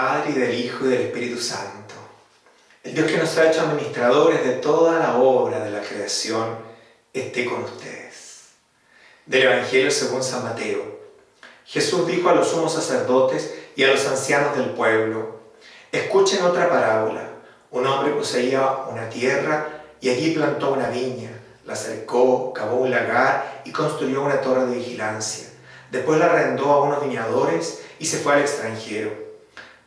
Padre, y del Hijo, y del Espíritu Santo. El Dios que nos ha hecho administradores de toda la obra de la creación, esté con ustedes. Del Evangelio según San Mateo. Jesús dijo a los sumos sacerdotes y a los ancianos del pueblo, escuchen otra parábola. Un hombre poseía una tierra y allí plantó una viña, la cercó, cavó un lagar y construyó una torre de vigilancia. Después la arrendó a unos viñadores y se fue al extranjero.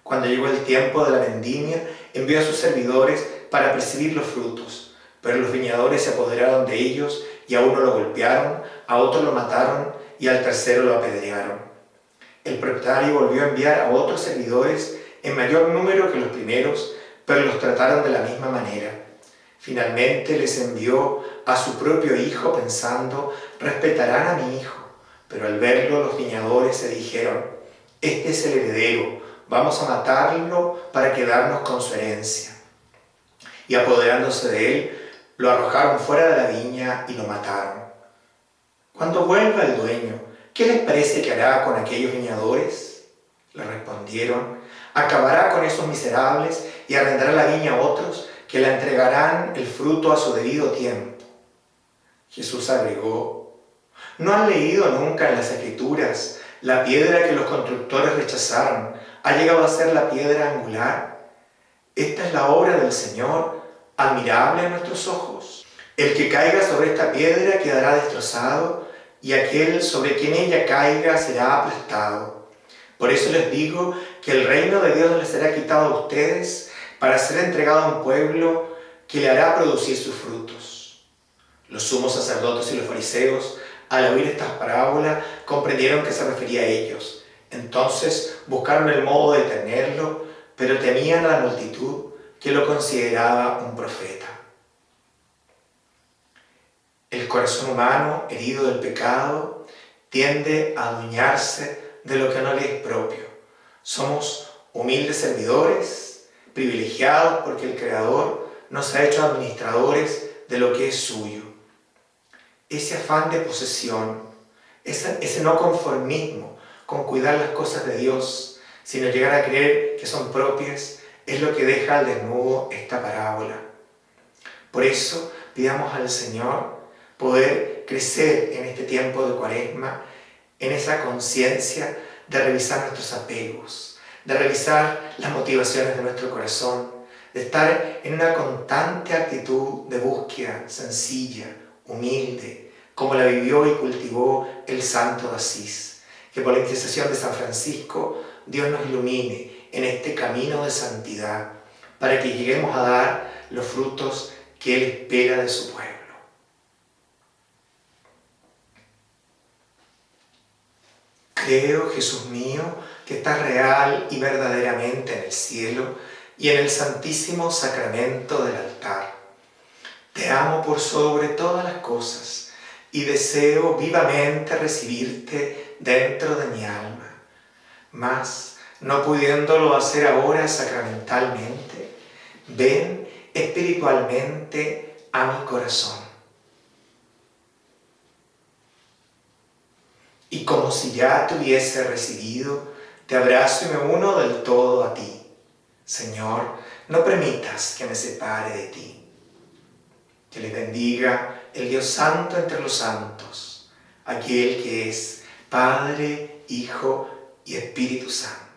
Cuando llegó el tiempo de la vendimia, envió a sus servidores para percibir los frutos. Pero los viñadores se apoderaron de ellos y a uno lo golpearon, a otro lo mataron y al tercero lo apedrearon. El propietario volvió a enviar a otros servidores en mayor número que los primeros, pero los trataron de la misma manera. Finalmente les envió a su propio hijo pensando, respetarán a mi hijo. Pero al verlo los viñadores se dijeron, este es el heredero, vamos a matarlo para quedarnos con su herencia. Y apoderándose de él, lo arrojaron fuera de la viña y lo mataron. Cuando vuelva el dueño, ¿qué les parece que hará con aquellos viñadores? Le respondieron, acabará con esos miserables y arrendará la viña a otros que le entregarán el fruto a su debido tiempo. Jesús agregó, ¿no han leído nunca en las Escrituras la piedra que los constructores rechazaron ha llegado a ser la piedra angular? Esta es la obra del Señor, admirable a nuestros ojos. El que caiga sobre esta piedra quedará destrozado, y aquel sobre quien ella caiga será aplastado. Por eso les digo que el reino de Dios les será quitado a ustedes para ser entregado a un pueblo que le hará producir sus frutos. Los sumos sacerdotes y los fariseos, al oír estas parábolas, comprendieron que se refería a ellos. Entonces buscaron el modo de detenerlo, pero temían a la multitud que lo consideraba un profeta. El corazón humano, herido del pecado, tiende a adueñarse de lo que no le es propio. Somos humildes servidores, privilegiados porque el Creador nos ha hecho administradores de lo que es suyo. Ese afán de posesión, ese, ese no conformismo con cuidar las cosas de Dios, sino llegar a creer que son propias, es lo que deja al desnudo esta parábola. Por eso pidamos al Señor poder crecer en este tiempo de cuaresma, en esa conciencia de revisar nuestros apegos, de revisar las motivaciones de nuestro corazón, de estar en una constante actitud de búsqueda sencilla, humilde, como la vivió y cultivó el santo de Asís. Que por la intercesión de San Francisco Dios nos ilumine en este camino de santidad para que lleguemos a dar los frutos que Él espera de su pueblo. Creo, Jesús mío, que estás real y verdaderamente en el cielo y en el santísimo sacramento del altar. Amo por sobre todas las cosas y deseo vivamente recibirte dentro de mi alma. Mas, no pudiéndolo hacer ahora sacramentalmente, ven espiritualmente a mi corazón y como si ya te hubiese recibido, te abrazo y me uno del todo a ti. Señor, no permitas que me separe de ti. Que le bendiga el Dios Santo entre los santos, aquel que es Padre, Hijo y Espíritu Santo.